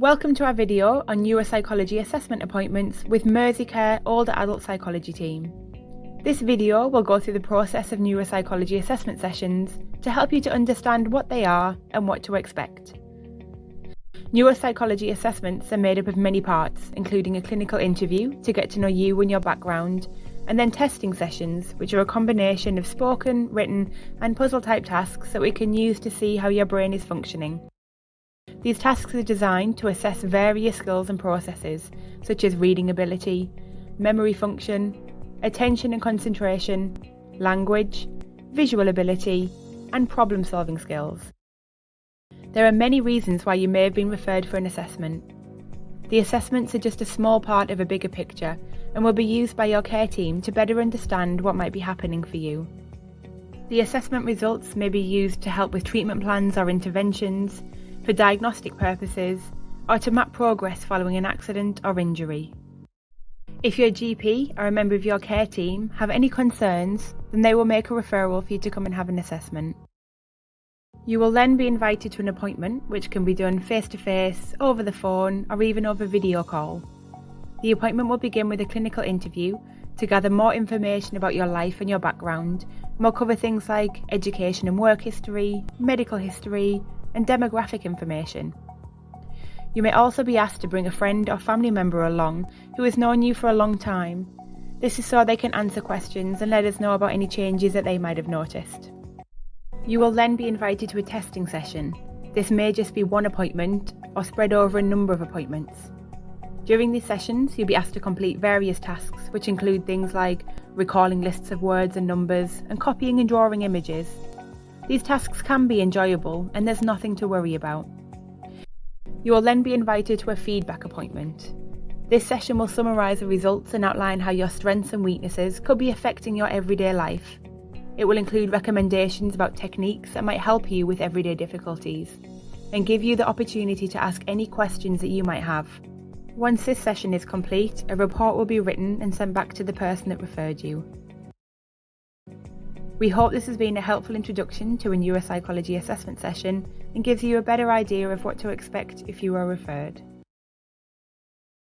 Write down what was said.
Welcome to our video on neuropsychology assessment appointments with Merseycare Older Adult Psychology team. This video will go through the process of neuropsychology assessment sessions to help you to understand what they are and what to expect. Neuropsychology assessments are made up of many parts, including a clinical interview to get to know you and your background, and then testing sessions, which are a combination of spoken, written, and puzzle type tasks that we can use to see how your brain is functioning. These tasks are designed to assess various skills and processes, such as reading ability, memory function, attention and concentration, language, visual ability, and problem solving skills. There are many reasons why you may have been referred for an assessment. The assessments are just a small part of a bigger picture and will be used by your care team to better understand what might be happening for you. The assessment results may be used to help with treatment plans or interventions, for diagnostic purposes, or to map progress following an accident or injury. If your GP or a member of your care team have any concerns, then they will make a referral for you to come and have an assessment. You will then be invited to an appointment, which can be done face to face, over the phone, or even over video call. The appointment will begin with a clinical interview to gather more information about your life and your background, and will cover things like education and work history, medical history, and demographic information. You may also be asked to bring a friend or family member along who has known you for a long time. This is so they can answer questions and let us know about any changes that they might have noticed. You will then be invited to a testing session. This may just be one appointment or spread over a number of appointments. During these sessions, you'll be asked to complete various tasks, which include things like recalling lists of words and numbers and copying and drawing images, these tasks can be enjoyable and there's nothing to worry about. You will then be invited to a feedback appointment. This session will summarise the results and outline how your strengths and weaknesses could be affecting your everyday life. It will include recommendations about techniques that might help you with everyday difficulties and give you the opportunity to ask any questions that you might have. Once this session is complete, a report will be written and sent back to the person that referred you. We hope this has been a helpful introduction to a neuropsychology assessment session and gives you a better idea of what to expect if you are referred.